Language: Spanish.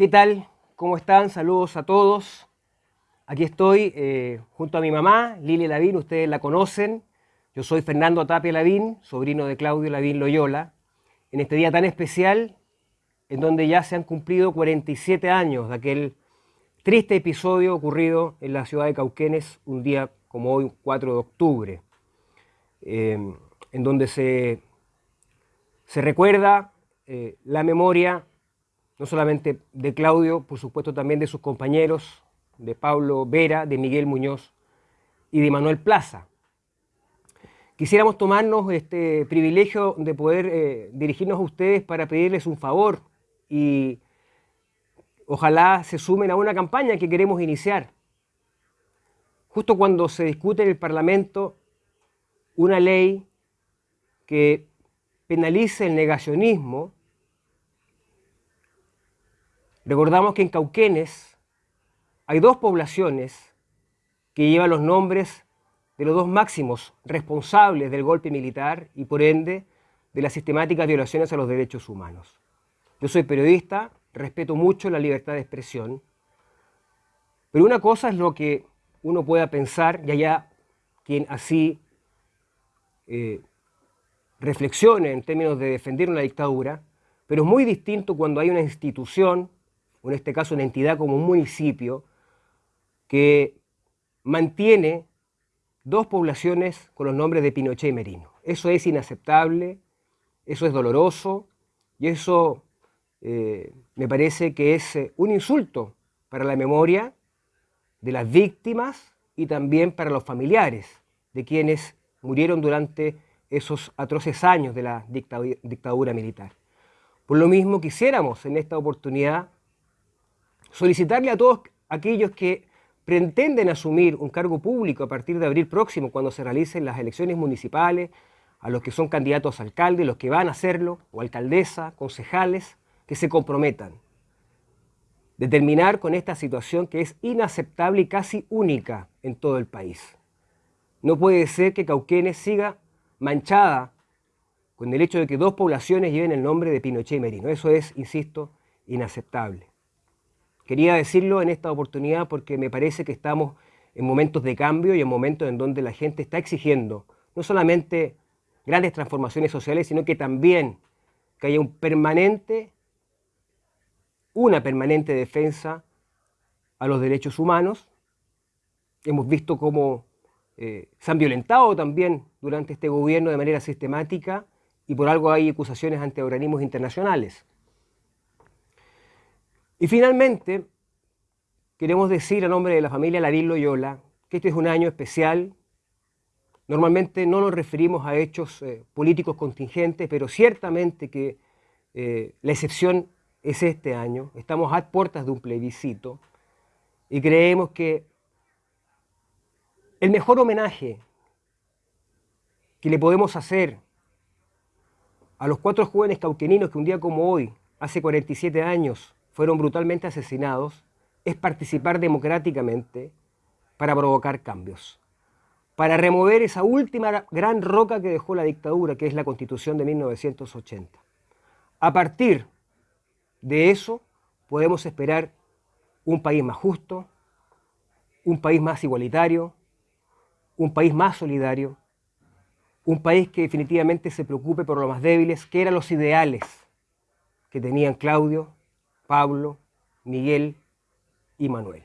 ¿Qué tal? ¿Cómo están? Saludos a todos. Aquí estoy eh, junto a mi mamá, Lili Lavín, ustedes la conocen. Yo soy Fernando Tapia Lavín, sobrino de Claudio Lavín Loyola. En este día tan especial, en donde ya se han cumplido 47 años de aquel triste episodio ocurrido en la ciudad de Cauquenes, un día como hoy, 4 de octubre, eh, en donde se, se recuerda eh, la memoria no solamente de Claudio, por supuesto también de sus compañeros, de Pablo Vera, de Miguel Muñoz y de Manuel Plaza. Quisiéramos tomarnos este privilegio de poder eh, dirigirnos a ustedes para pedirles un favor y ojalá se sumen a una campaña que queremos iniciar. Justo cuando se discute en el Parlamento una ley que penalice el negacionismo, Recordamos que en Cauquenes hay dos poblaciones que llevan los nombres de los dos máximos responsables del golpe militar y por ende de las sistemáticas violaciones a los derechos humanos. Yo soy periodista, respeto mucho la libertad de expresión, pero una cosa es lo que uno pueda pensar y allá quien así eh, reflexione en términos de defender una dictadura, pero es muy distinto cuando hay una institución o en este caso una entidad como un municipio, que mantiene dos poblaciones con los nombres de Pinochet y Merino. Eso es inaceptable, eso es doloroso y eso eh, me parece que es eh, un insulto para la memoria de las víctimas y también para los familiares de quienes murieron durante esos atroces años de la dictadura militar. Por lo mismo quisiéramos en esta oportunidad solicitarle a todos aquellos que pretenden asumir un cargo público a partir de abril próximo, cuando se realicen las elecciones municipales, a los que son candidatos a alcalde, los que van a hacerlo, o alcaldesa, concejales, que se comprometan. de terminar con esta situación que es inaceptable y casi única en todo el país. No puede ser que Cauquenes siga manchada con el hecho de que dos poblaciones lleven el nombre de Pinochet y Merino. Eso es, insisto, inaceptable. Quería decirlo en esta oportunidad porque me parece que estamos en momentos de cambio y en momentos en donde la gente está exigiendo no solamente grandes transformaciones sociales, sino que también que haya un permanente, una permanente defensa a los derechos humanos. Hemos visto cómo eh, se han violentado también durante este gobierno de manera sistemática y por algo hay acusaciones ante organismos internacionales. Y finalmente, queremos decir a nombre de la familia Lavín Loyola que este es un año especial. Normalmente no nos referimos a hechos eh, políticos contingentes, pero ciertamente que eh, la excepción es este año. Estamos a puertas de un plebiscito y creemos que el mejor homenaje que le podemos hacer a los cuatro jóvenes cauqueninos que un día como hoy, hace 47 años, fueron brutalmente asesinados es participar democráticamente para provocar cambios, para remover esa última gran roca que dejó la dictadura, que es la Constitución de 1980. A partir de eso podemos esperar un país más justo, un país más igualitario, un país más solidario, un país que definitivamente se preocupe por los más débiles, que eran los ideales que tenían Claudio, Pablo, Miguel y Manuel.